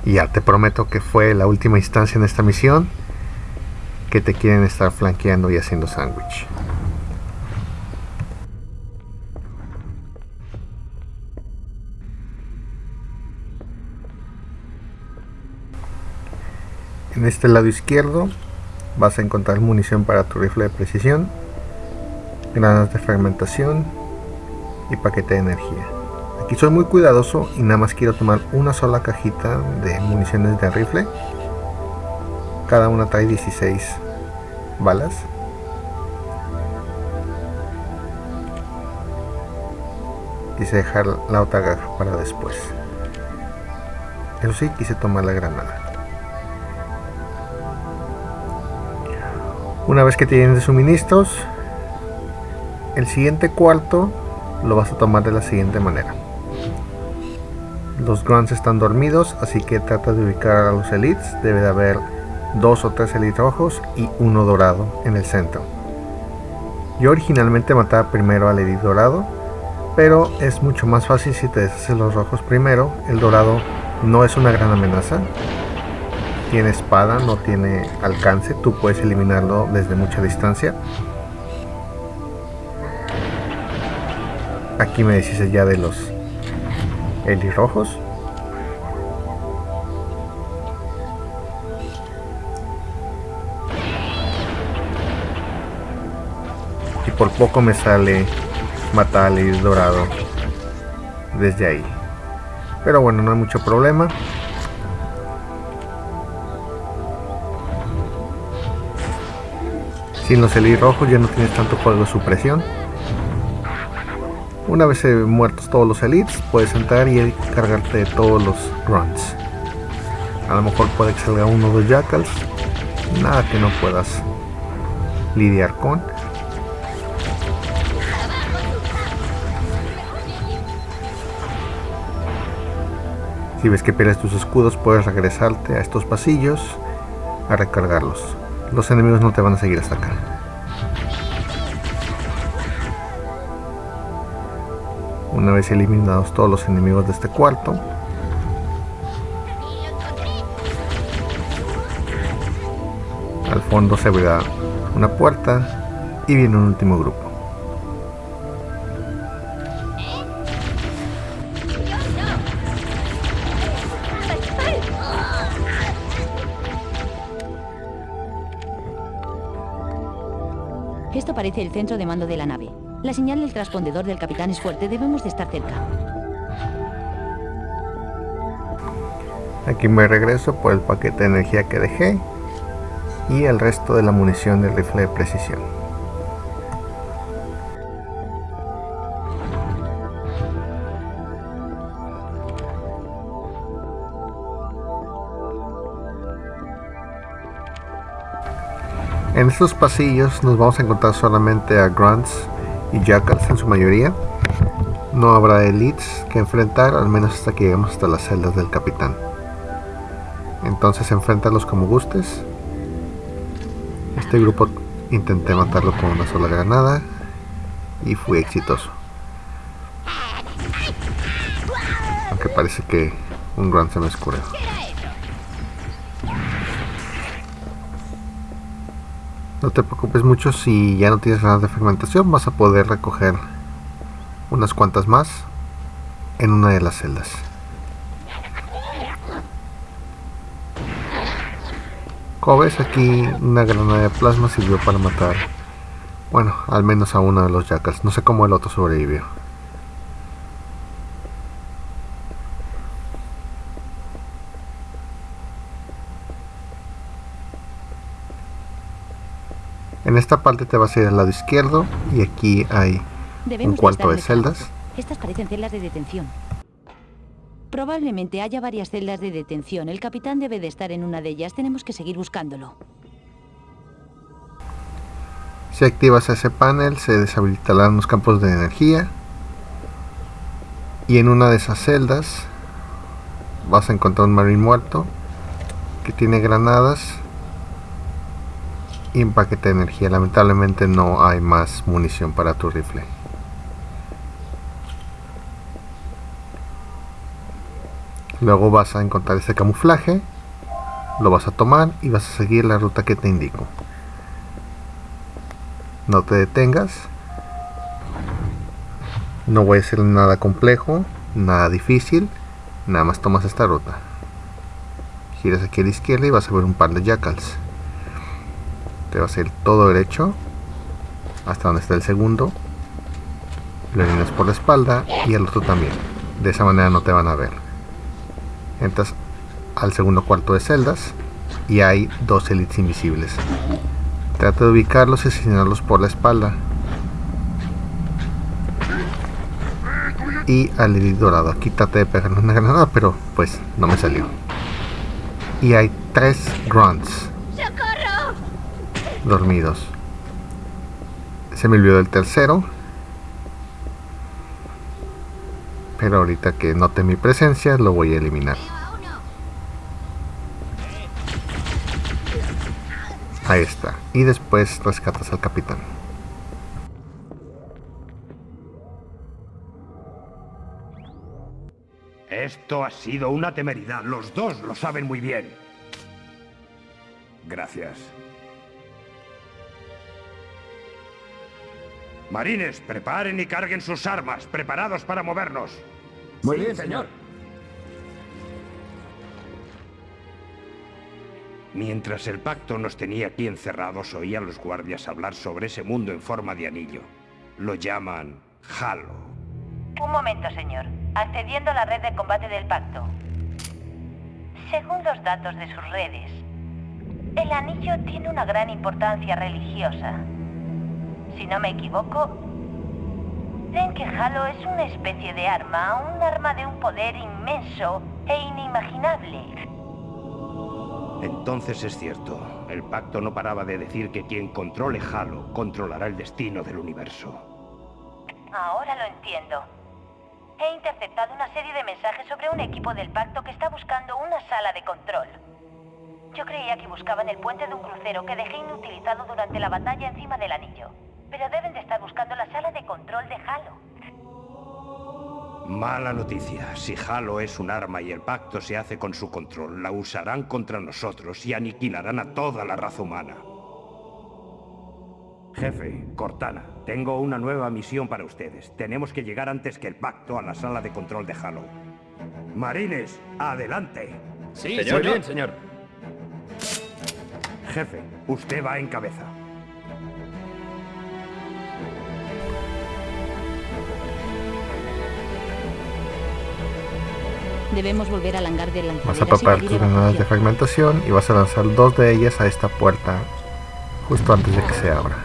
[SPEAKER 5] Y ya te prometo que fue la última instancia en esta misión que te quieren estar flanqueando y haciendo sándwich. En este lado izquierdo vas a encontrar munición para tu rifle de precisión, granadas de fragmentación y paquete de energía. Aquí soy muy cuidadoso y nada más quiero tomar una sola cajita de municiones de rifle. Cada una trae 16 balas. Quise dejar la otra caja para después. Eso sí, quise tomar la granada. Una vez que tienes suministros, el siguiente cuarto lo vas a tomar de la siguiente manera. Los grunts están dormidos, así que trata de ubicar a los elites. Debe de haber dos o tres elites rojos y uno dorado en el centro. Yo originalmente mataba primero al elite dorado, pero es mucho más fácil si te deshaces los rojos primero. El dorado no es una gran amenaza, tiene espada, no tiene alcance, tú puedes eliminarlo desde mucha distancia. Aquí me decís ya de los rojos Y por poco me sale matar al dorado desde ahí. Pero bueno, no hay mucho problema. Sin los elis rojos ya no tienes tanto fuego de supresión. Una vez muertos todos los elites, puedes entrar y cargarte de todos los grunts. A lo mejor puede que salga uno o dos jackals. Nada que no puedas lidiar con. Si ves que pierdes tus escudos, puedes regresarte a estos pasillos a recargarlos los enemigos no te van a seguir hasta acá. Una vez eliminados todos los enemigos de este cuarto, al fondo se abrirá una puerta y viene un último grupo.
[SPEAKER 4] Esto parece el centro de mando de la nave. La señal del transpondedor del capitán es fuerte, debemos de estar cerca.
[SPEAKER 5] Aquí me regreso por el paquete de energía que dejé y el resto de la munición del rifle de precisión. En estos pasillos nos vamos a encontrar solamente a grunts y jackals en su mayoría. No habrá elites que enfrentar, al menos hasta que lleguemos hasta las celdas del capitán. Entonces enfréntalos como gustes. Este grupo intenté matarlo con una sola granada y fui exitoso. Aunque parece que un gran semescureo. No te preocupes mucho si ya no tienes ganas de fermentación, vas a poder recoger unas cuantas más en una de las celdas. Como ves aquí una granada de plasma sirvió para matar, bueno, al menos a uno de los jackals. No sé cómo el otro sobrevivió. En esta parte te vas a ir al lado izquierdo y aquí hay un cuarto de celdas.
[SPEAKER 4] Estas parecen celdas de detención. Probablemente haya varias celdas de detención. El capitán debe de estar en una de ellas. Tenemos que seguir buscándolo.
[SPEAKER 5] Si activas ese panel, se deshabilitarán los campos de energía. Y en una de esas celdas vas a encontrar un marine muerto que tiene granadas y un paquete de energía. Lamentablemente no hay más munición para tu rifle. Luego vas a encontrar este camuflaje, lo vas a tomar y vas a seguir la ruta que te indico. No te detengas. No voy a hacer nada complejo, nada difícil. Nada más tomas esta ruta. Giras aquí a la izquierda y vas a ver un par de jackals. Te vas a ir todo derecho hasta donde está el segundo. Lo eliminas por la espalda y el otro también. De esa manera no te van a ver entras al segundo cuarto de celdas y hay dos elites invisibles. Trata de ubicarlos y asesinarlos por la espalda. Y al elite dorado. Aquí trate de pegarle una granada, pero pues no me salió. Y hay tres grunts. Dormidos. Se me olvidó el tercero. Pero ahorita que note mi presencia lo voy a eliminar. Ahí está. Y después rescatas al capitán.
[SPEAKER 7] Esto ha sido una temeridad. Los dos lo saben muy bien. Gracias. Marines, preparen y carguen sus armas, preparados para movernos.
[SPEAKER 8] Muy bien, señor.
[SPEAKER 7] Mientras el pacto nos tenía aquí encerrados, oía a los guardias hablar sobre ese mundo en forma de anillo. Lo llaman Halo.
[SPEAKER 1] Un momento, señor. Accediendo a la red de combate del pacto. Según los datos de sus redes, el anillo tiene una gran importancia religiosa. Si no me equivoco, creen que Halo es una especie de arma, un arma de un poder inmenso e inimaginable.
[SPEAKER 7] Entonces es cierto. El pacto no paraba de decir que quien controle Halo controlará el destino del universo.
[SPEAKER 1] Ahora lo entiendo. He interceptado una serie de mensajes sobre un equipo del pacto que está buscando una sala de control. Yo creía que buscaban el puente de un crucero que dejé inutilizado durante la batalla encima del anillo. Pero deben de estar buscando la sala de control de Halo.
[SPEAKER 7] Mala noticia. Si Halo es un arma y el pacto se hace con su control, la usarán contra nosotros y aniquilarán a toda la raza humana. Jefe, Cortana, tengo una nueva misión para ustedes. Tenemos que llegar antes que el pacto a la sala de control de Halo. Marines, adelante.
[SPEAKER 8] Sí, señor. Muy bien, señor.
[SPEAKER 7] Jefe, usted va en cabeza.
[SPEAKER 4] Debemos volver al hangar de
[SPEAKER 5] Vas a preparar tus granadas de fragmentación y vas a lanzar dos de ellas a esta puerta justo antes de que se abra.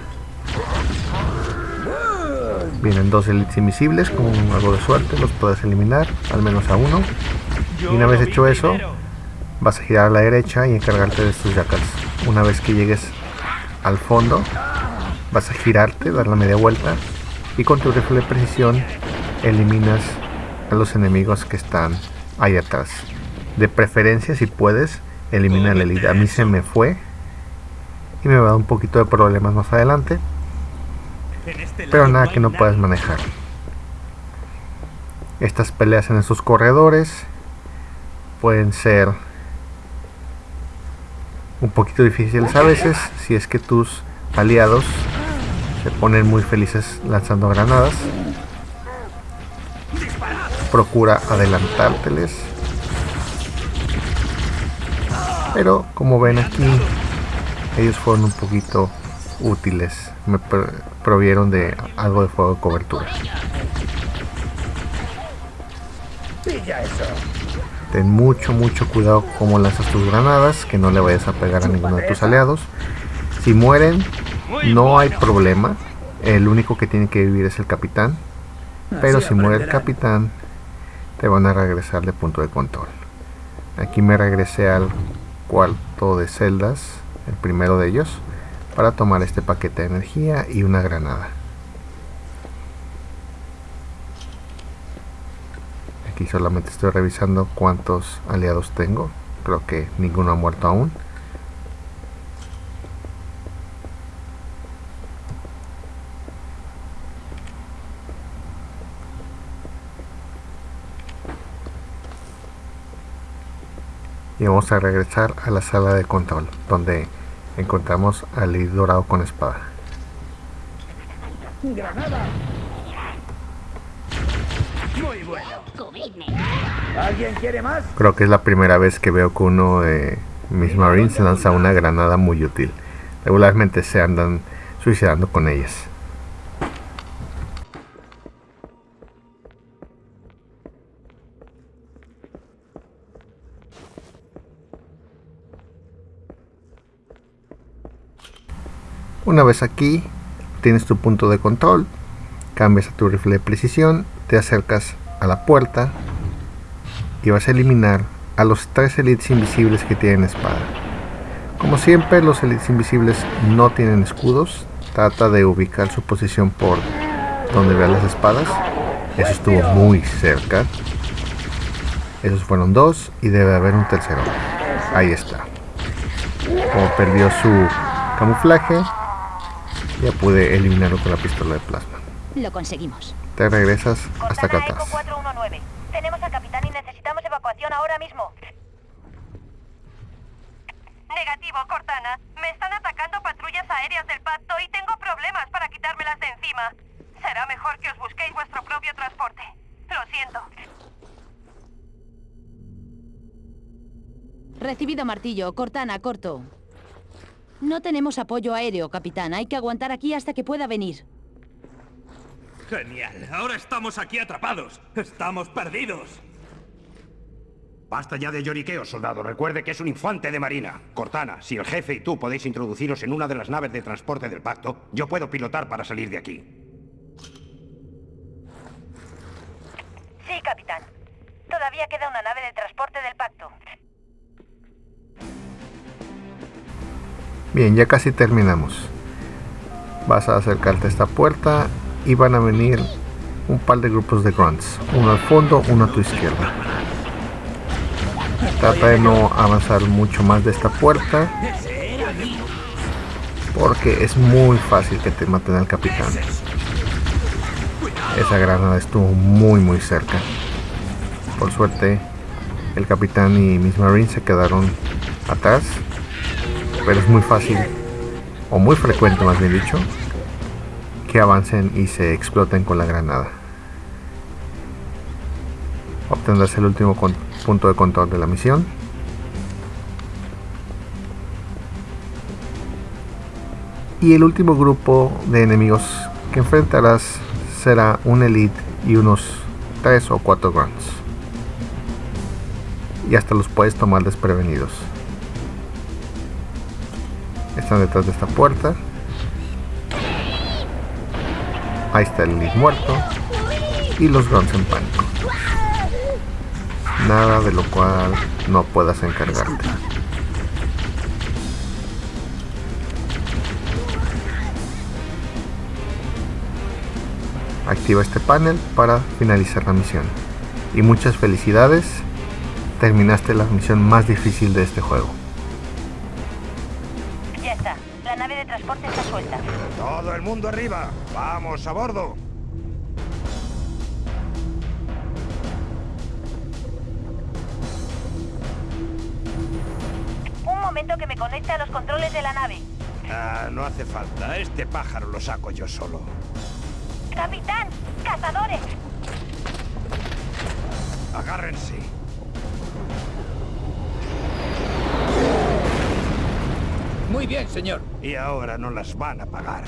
[SPEAKER 5] Vienen dos elites invisibles, con algo de suerte los puedes eliminar, al menos a uno. Y una vez hecho eso, vas a girar a la derecha y encargarte de estos jackals. Una vez que llegues al fondo, vas a girarte, dar la media vuelta y con tu rifle de precisión eliminas a los enemigos que están ahí atrás. De preferencia, si puedes, elimina el elite. A mí se me fue y me va a dar un poquito de problemas más adelante. Pero nada que no puedas manejar. Estas peleas en esos corredores pueden ser un poquito difíciles a veces si es que tus aliados se ponen muy felices lanzando granadas. Procura adelantárteles. Pero como ven aquí, ellos fueron un poquito útiles. Me provieron de algo de fuego de cobertura. Ten mucho, mucho cuidado como lanzas tus granadas, que no le vayas a pegar a ninguno de tus aliados. Si mueren, no hay problema. El único que tiene que vivir es el capitán. Pero si muere el capitán, te van a regresar de punto de control. Aquí me regresé al cuarto de celdas, el primero de ellos, para tomar este paquete de energía y una granada. Aquí solamente estoy revisando cuántos aliados tengo. Creo que ninguno ha muerto aún. Y vamos a regresar a la sala de control donde encontramos al líder dorado con espada
[SPEAKER 8] ¡Granada! Muy bueno. ¿Alguien quiere más?
[SPEAKER 5] Creo que es la primera vez que veo que uno de mis marines lanza una granada muy útil. Regularmente se andan suicidando con ellas. Una vez aquí, tienes tu punto de control, cambias a tu rifle de precisión, te acercas a la puerta y vas a eliminar a los tres elites invisibles que tienen espada. Como siempre, los elites invisibles no tienen escudos. Trata de ubicar su posición por donde vean las espadas. Eso estuvo muy cerca. Esos fueron dos y debe haber un tercero. Ahí está. Como perdió su camuflaje, ya pude eliminarlo con la pistola de plasma.
[SPEAKER 4] Lo conseguimos.
[SPEAKER 5] Te regresas hasta acá atrás.
[SPEAKER 1] 419. Tenemos al capitán y necesitamos evacuación ahora mismo. Negativo, Cortana. Me están atacando patrullas aéreas del pacto y tengo problemas para quitármelas de encima. Será mejor que os busquéis vuestro propio transporte. Lo siento.
[SPEAKER 4] Recibido martillo. Cortana, corto. No tenemos apoyo aéreo, capitán. Hay que aguantar aquí hasta que pueda venir.
[SPEAKER 7] Genial. Ahora estamos aquí atrapados. Estamos perdidos. Basta ya de lloriqueo, soldado. Recuerde que es un infante de marina. Cortana, si el jefe y tú podéis introduciros en una de las naves de transporte del pacto, yo puedo pilotar para salir de aquí.
[SPEAKER 1] Sí, capitán. Todavía queda una nave de transporte del pacto.
[SPEAKER 5] Bien, ya casi terminamos. Vas a acercarte a esta puerta y van a venir un par de grupos de grunts. Uno al fondo, uno a tu izquierda. Trata de no avanzar mucho más de esta puerta. Porque es muy fácil que te maten al capitán. Esa granada estuvo muy muy cerca. Por suerte, el capitán y mis marines se quedaron atrás pero es muy fácil, o muy frecuente más bien dicho, que avancen y se exploten con la granada. Obtendrás el último punto de control de la misión. Y el último grupo de enemigos que enfrentarás será un elite y unos 3 o 4 grunts. Y hasta los puedes tomar desprevenidos. Están detrás de esta puerta. Ahí está el Elite muerto. Y los grunts en pánico. Nada de lo cual no puedas encargarte. Activa este panel para finalizar la misión. Y muchas felicidades, terminaste la misión más difícil de este juego.
[SPEAKER 1] nave de transporte está suelta.
[SPEAKER 7] ¡Todo el mundo arriba! ¡Vamos a bordo!
[SPEAKER 1] Un momento que me conecte a los controles de la nave.
[SPEAKER 7] Ah, no hace falta. Este pájaro lo saco yo solo.
[SPEAKER 1] ¡Capitán! ¡Cazadores!
[SPEAKER 7] Agárrense.
[SPEAKER 8] Muy bien, señor.
[SPEAKER 7] Y ahora no las van a pagar.